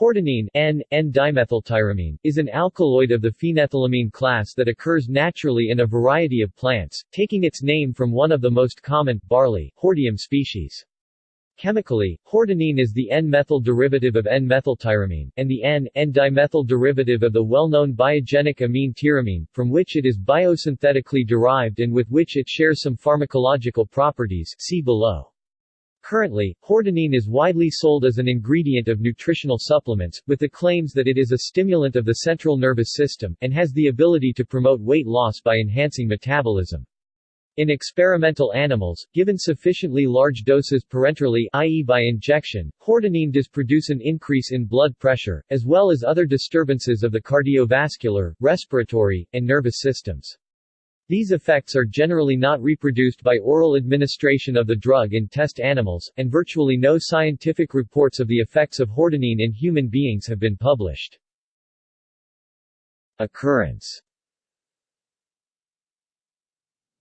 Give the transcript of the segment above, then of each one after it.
Hordenine N, N-dimethyltyramine, is an alkaloid of the phenethylamine class that occurs naturally in a variety of plants, taking its name from one of the most common, barley, Hordeum species. Chemically, hordenine is the N-methyl derivative of N-methyltyramine, and the N, N-dimethyl derivative of the well-known biogenic amine tyramine, from which it is biosynthetically derived and with which it shares some pharmacological properties see below. Currently, hordenine is widely sold as an ingredient of nutritional supplements, with the claims that it is a stimulant of the central nervous system, and has the ability to promote weight loss by enhancing metabolism. In experimental animals, given sufficiently large doses parenterally i.e. by injection, hordenine does produce an increase in blood pressure, as well as other disturbances of the cardiovascular, respiratory, and nervous systems. These effects are generally not reproduced by oral administration of the drug in test animals, and virtually no scientific reports of the effects of hordenine in human beings have been published. Occurrence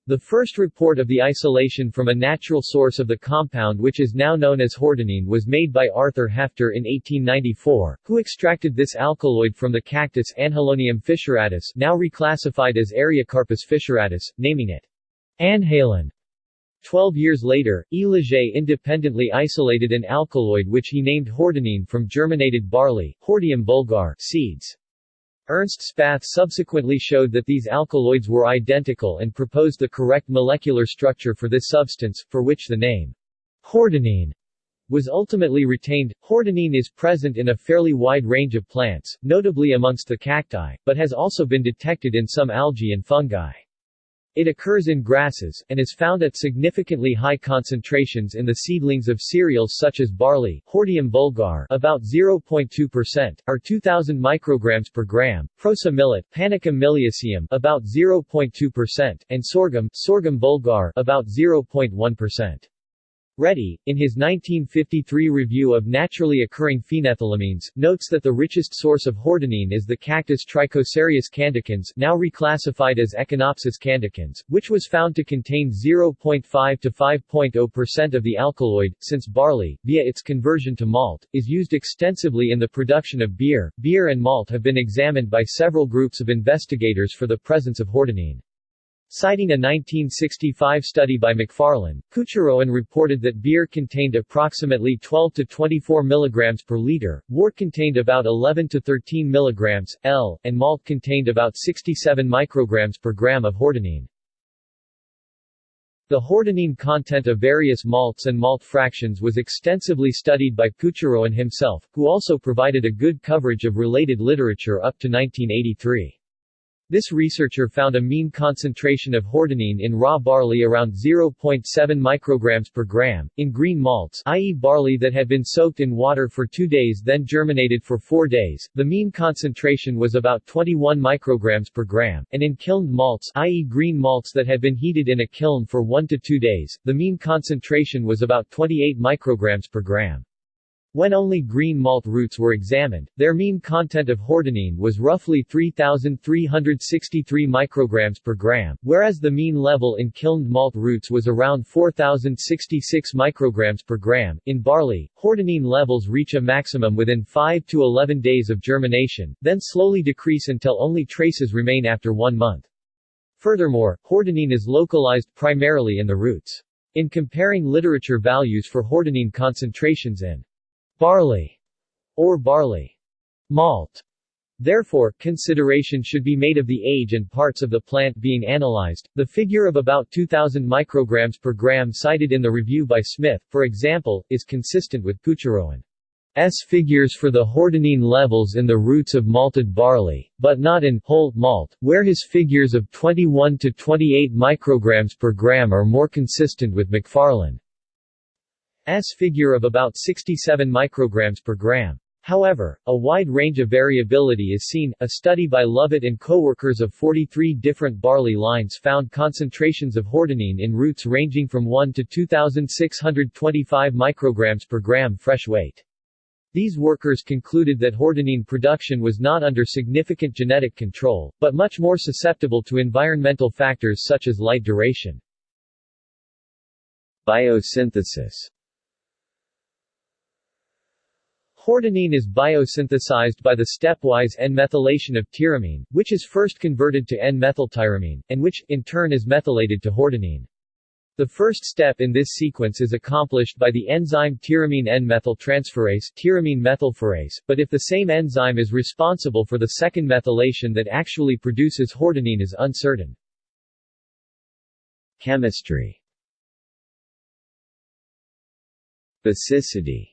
the first report of the isolation from a natural source of the compound which is now known as hordenine was made by Arthur Hefter in 1894, who extracted this alkaloid from the cactus Anhalonium fissuratus now reclassified as Ariocarpus fissuratus, naming it anhalon. Twelve years later, E. Leger independently isolated an alkaloid which he named hordenine from germinated barley, Hordeum vulgare seeds. Ernst Spath subsequently showed that these alkaloids were identical and proposed the correct molecular structure for this substance, for which the name hordenine was ultimately retained. Hordenine is present in a fairly wide range of plants, notably amongst the cacti, but has also been detected in some algae and fungi. It occurs in grasses, and is found at significantly high concentrations in the seedlings of cereals such as barley Hordeum vulgare about 0.2%, or 2000 micrograms per gram, proso millet Panicum miliaceum about 0.2%, and sorghum Sorghum vulgare about 0.1%. Reti, in his 1953 review of naturally occurring phenethylamines, notes that the richest source of hordenine is the cactus Trichocereus candicans now reclassified as Echinopsis candicans, which was found to contain 0.5 to 5.0% of the alkaloid, since barley, via its conversion to malt, is used extensively in the production of beer. Beer and malt have been examined by several groups of investigators for the presence of hordenine. Citing a 1965 study by McFarlane, Poocharoen reported that beer contained approximately 12 to 24 mg per liter, wort contained about 11 to 13 mg, L, and malt contained about 67 micrograms per gram of hordenine. The hordenine content of various malts and malt fractions was extensively studied by Poocharoen himself, who also provided a good coverage of related literature up to 1983. This researcher found a mean concentration of hordenine in raw barley around 0.7 micrograms per gram. In green malts, i.e. barley that had been soaked in water for 2 days then germinated for 4 days, the mean concentration was about 21 micrograms per gram, and in kilned malts, i.e. green malts that had been heated in a kiln for 1 to 2 days, the mean concentration was about 28 micrograms per gram. When only green malt roots were examined, their mean content of hordenine was roughly 3,363 micrograms per gram, whereas the mean level in kilned malt roots was around 4,066 micrograms per gram. In barley, hordenine levels reach a maximum within 5 to 11 days of germination, then slowly decrease until only traces remain after one month. Furthermore, hordenine is localized primarily in the roots. In comparing literature values for hordenine concentrations in barley or barley malt. Therefore, consideration should be made of the age and parts of the plant being analyzed. The figure of about 2000 micrograms per gram cited in the review by Smith, for example, is consistent with Poocharoen's figures for the hordenine levels in the roots of malted barley, but not in whole malt, where his figures of 21 to 28 micrograms per gram are more consistent with McFarlane. S figure of about 67 micrograms per gram. However, a wide range of variability is seen. A study by Lovett and co-workers of 43 different barley lines found concentrations of hordenine in roots ranging from 1 to 2625 micrograms per gram fresh weight. These workers concluded that hordenine production was not under significant genetic control, but much more susceptible to environmental factors such as light duration. Biosynthesis Hordenine is biosynthesized by the stepwise N-methylation of tyramine, which is first converted to N-methyltyramine, and which, in turn is methylated to hordenine. The first step in this sequence is accomplished by the enzyme tyramine N-methyltransferase tyramine methylpherase, but if the same enzyme is responsible for the second methylation that actually produces hordenine is uncertain. Chemistry Basicity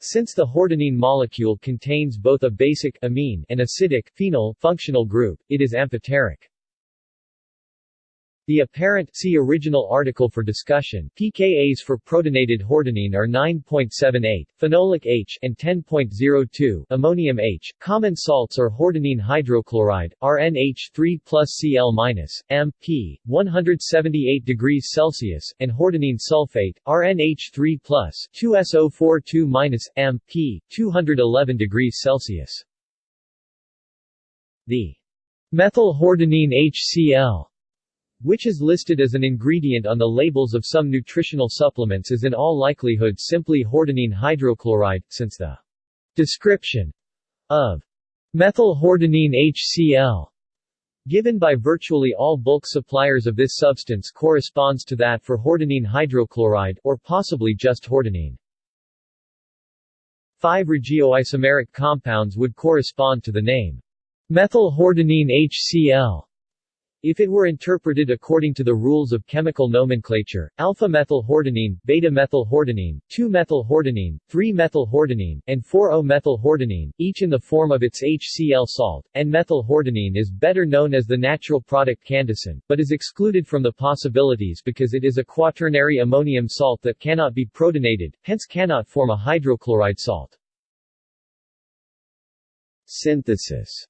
since the hordenine molecule contains both a basic amine and acidic phenol functional group, it is amphoteric. The apparent see original article for discussion pKa's for protonated hordenine are 9.78, phenolic H and 10.02, ammonium H. Common salts are hordenine hydrochloride, RNH3 plus Cl M, P, 178 degrees Celsius, and hordenine sulfate, RNH3 plus 2SO42 M, P, 211 degrees Celsius. The methyl hordenine HCl which is listed as an ingredient on the labels of some nutritional supplements is in all likelihood simply hordenine hydrochloride, since the description of methylhordenine HCl given by virtually all bulk suppliers of this substance corresponds to that for hordenine hydrochloride, or possibly just hordenine. Five regioisomeric compounds would correspond to the name methylhordenine HCl. If it were interpreted according to the rules of chemical nomenclature, alpha-methylhordenine, beta-methylhordenine, 2-methylhordenine, 3-methylhordenine, and 4-O-methylhordenine, each in the form of its HCl salt, N-methylhordenine is better known as the natural product candicine, but is excluded from the possibilities because it is a quaternary ammonium salt that cannot be protonated, hence cannot form a hydrochloride salt. Synthesis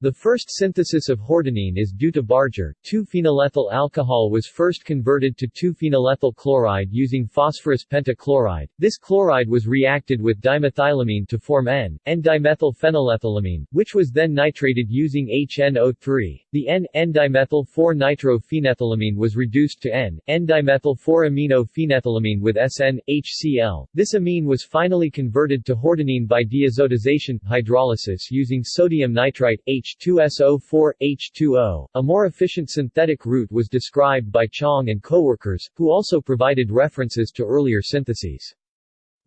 the first synthesis of hordenine is due to Barger. 2-phenylethyl alcohol was first converted to 2-phenylethyl chloride using phosphorus pentachloride. This chloride was reacted with dimethylamine to form N, N-dimethylphenylethylamine, which was then nitrated using HNO3. The N, N-dimethyl-4-nitrophenethylamine was reduced to N, N-dimethyl-4-aminophenethylamine with SN, HCl. This amine was finally converted to hordenine by diazotization, hydrolysis using sodium nitrite, H H2SO4, H2O. A more efficient synthetic route was described by Chong and coworkers, who also provided references to earlier syntheses.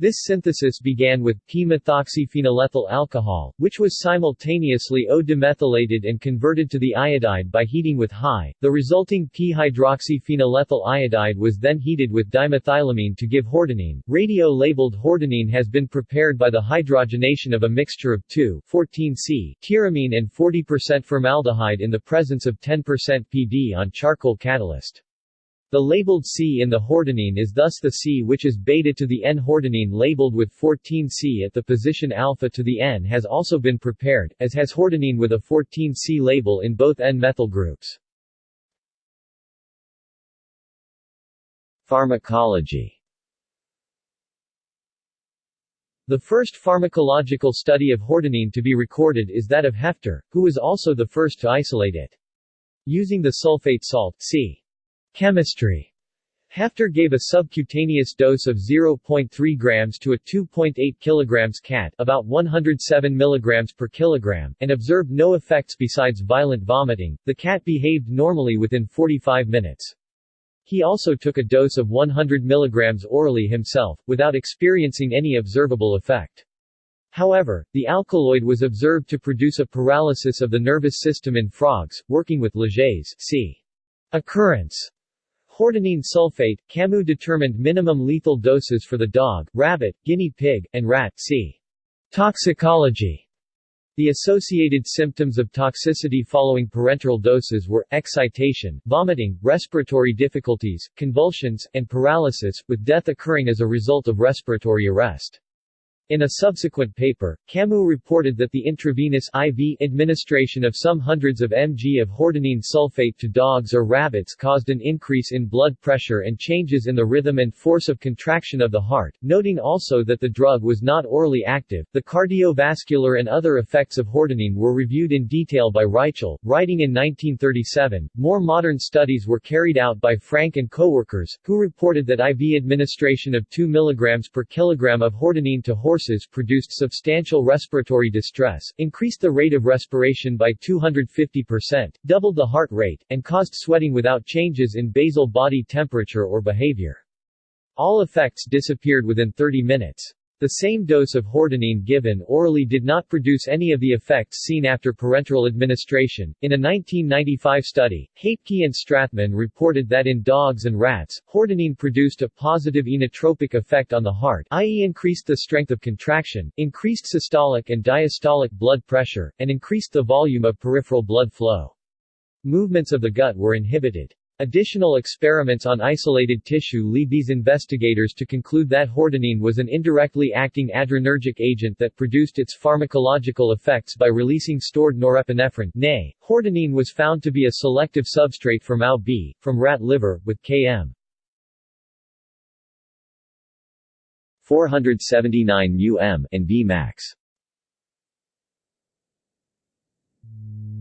This synthesis began with p-methoxyphenylethyl alcohol, which was simultaneously O-demethylated and converted to the iodide by heating with HI. The resulting p-hydroxyphenylethyl iodide was then heated with dimethylamine to give hordenine. Radio-labeled hordenine has been prepared by the hydrogenation of a mixture of 2,14C tyramine and 40% formaldehyde in the presence of 10% PD on charcoal catalyst. The labeled C in the hordenine is thus the C which is beta to the N-hordenine labeled with 14C at the position alpha to the N has also been prepared, as has hordenine with a 14C label in both N-methyl groups. Pharmacology The first pharmacological study of hordenine to be recorded is that of Hefter, who was also the first to isolate it. Using the sulfate salt C. Chemistry Hefter gave a subcutaneous dose of 0.3 grams to a 2.8 kilograms cat about 107 milligrams per kilogram, and observed no effects besides violent vomiting. The cat behaved normally within 45 minutes. He also took a dose of 100 milligrams orally himself, without experiencing any observable effect. However, the alkaloid was observed to produce a paralysis of the nervous system in frogs, working with Leger's c. occurrence Hordenine sulfate, Camus determined minimum lethal doses for the dog, rabbit, guinea pig, and rat c. Toxicology the associated symptoms of toxicity following parenteral doses were, excitation, vomiting, respiratory difficulties, convulsions, and paralysis, with death occurring as a result of respiratory arrest. In a subsequent paper, Camus reported that the intravenous IV administration of some hundreds of mg of hordenine sulfate to dogs or rabbits caused an increase in blood pressure and changes in the rhythm and force of contraction of the heart, noting also that the drug was not orally active. The cardiovascular and other effects of hordenine were reviewed in detail by Reichel, writing in 1937. More modern studies were carried out by Frank and coworkers, who reported that IV administration of 2 mg per kilogram of hordenine to horses produced substantial respiratory distress, increased the rate of respiration by 250%, doubled the heart rate, and caused sweating without changes in basal body temperature or behavior. All effects disappeared within 30 minutes. The same dose of hordenine given orally did not produce any of the effects seen after parenteral administration. In a 1995 study, Hapke and Strathman reported that in dogs and rats, hordenine produced a positive inotropic effect on the heart, i.e., increased the strength of contraction, increased systolic and diastolic blood pressure, and increased the volume of peripheral blood flow. Movements of the gut were inhibited. Additional experiments on isolated tissue lead these investigators to conclude that hordenine was an indirectly acting adrenergic agent that produced its pharmacological effects by releasing stored norepinephrine nay, hordenine was found to be a selective substrate for MAO-B, from rat liver, with km. 479 um and Vmax.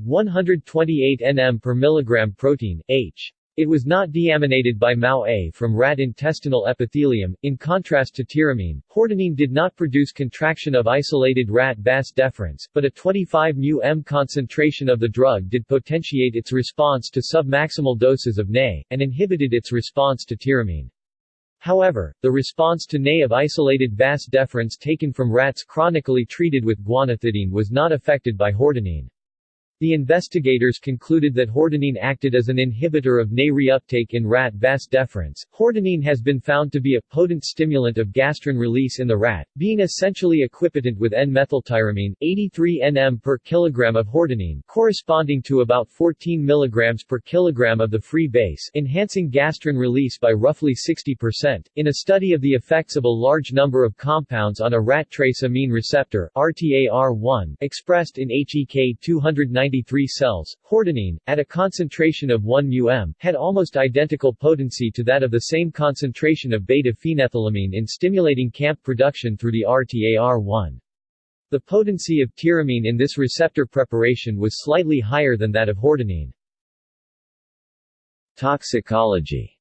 128 nm per milligram protein, H. It was not deaminated by MAO-A from rat intestinal epithelium. In contrast to tyramine, hordenine did not produce contraction of isolated rat vas deferens, but a 25 μm concentration of the drug did potentiate its response to submaximal doses of NA, and inhibited its response to tyramine. However, the response to NA of isolated vas deferens taken from rats chronically treated with guanethidine was not affected by hordenine. The investigators concluded that hordenine acted as an inhibitor of NA reuptake in rat vas deferens. Hordenine has been found to be a potent stimulant of gastrin release in the rat, being essentially equipotent with N-methyltyramine, 83 nm per kilogram of hordenine, corresponding to about 14 mg per kilogram of the free base, enhancing gastrin release by roughly 60%. In a study of the effects of a large number of compounds on a rat trace amine receptor, RTAR1, expressed in HEK 290 93 cells, hordenine, at a concentration of 1 μm, had almost identical potency to that of the same concentration of beta-phenethylamine in stimulating CAMP production through the RTAR1. The potency of tyramine in this receptor preparation was slightly higher than that of hordenine. Toxicology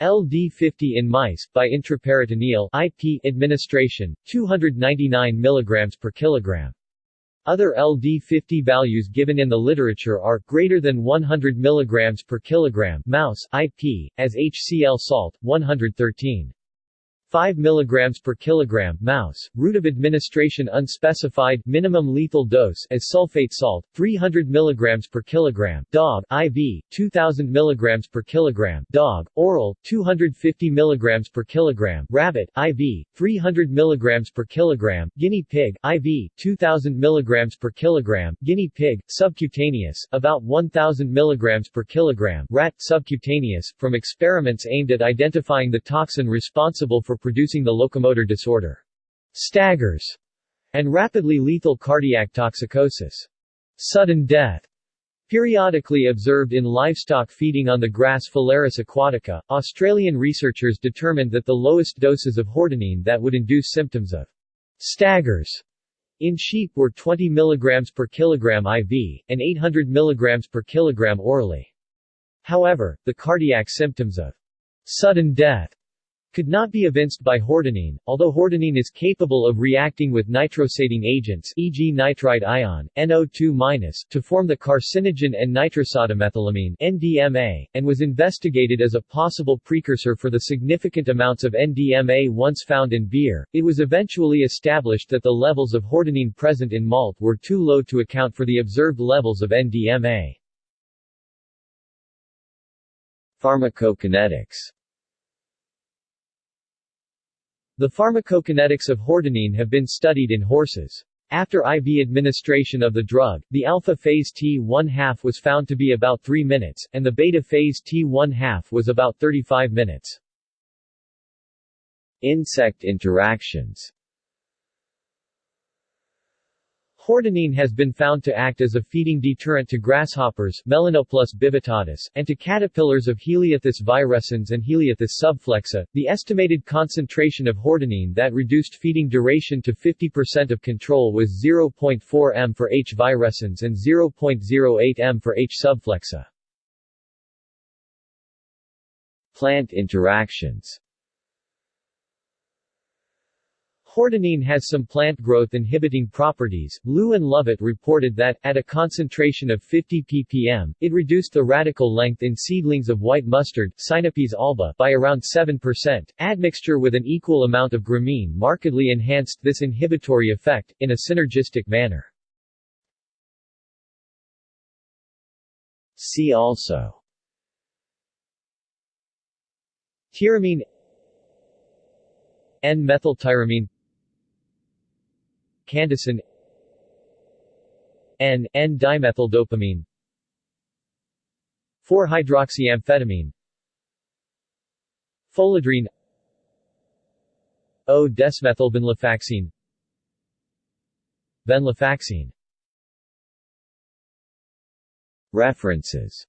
LD50 in mice, by intraperitoneal IP administration, 299 mg per kilogram. Other LD50 values given in the literature are greater than 100 mg per kilogram mouse, IP, as HCl salt, 113. 5 mg per kilogram mouse, route of administration unspecified minimum lethal dose as sulfate salt, 300 mg per kilogram dog, IV, 2000 mg per kilogram dog, oral, 250 mg per kilogram rabbit, IV, 300 mg per kilogram guinea pig, IV, 2000 mg per kilogram guinea pig, subcutaneous, about 1000 mg per kilogram rat, subcutaneous, from experiments aimed at identifying the toxin responsible for producing the locomotor disorder, staggers, and rapidly lethal cardiac toxicosis. Sudden death Periodically observed in livestock feeding on the grass Phalaris aquatica, Australian researchers determined that the lowest doses of hordenine that would induce symptoms of staggers in sheep were 20 mg per kilogram IV, and 800 mg per kilogram orally. However, the cardiac symptoms of sudden death could not be evinced by hordenine, although hordenine is capable of reacting with nitrosating agents e.g. nitrite ion, NO2- to form the carcinogen and nitrosodimethylamine NDMA, and was investigated as a possible precursor for the significant amounts of NDMA once found in beer. It was eventually established that the levels of hordenine present in malt were too low to account for the observed levels of NDMA. Pharmacokinetics the pharmacokinetics of hordenine have been studied in horses. After IV administration of the drug, the alpha phase T1 half was found to be about 3 minutes, and the beta phase T1 half was about 35 minutes. Insect interactions Hordenine has been found to act as a feeding deterrent to grasshoppers Melanoplus bivittatus, and to caterpillars of Heliothis virescens and Heliothis subflexa. The estimated concentration of hordenine that reduced feeding duration to 50% of control was 0.4 m for H. virescens and 0.08 m for H. subflexa. Plant interactions Hordenine has some plant growth inhibiting properties. Liu and Lovett reported that, at a concentration of 50 ppm, it reduced the radicle length in seedlings of white mustard Sinapis alba by around 7%. Admixture with an equal amount of gramine markedly enhanced this inhibitory effect, in a synergistic manner. See also Tyramine N-methyltyramine Candicine N, N-dimethyldopamine 4-hydroxyamphetamine Pholedrine O-desmethylvenlafaxine Venlafaxine. References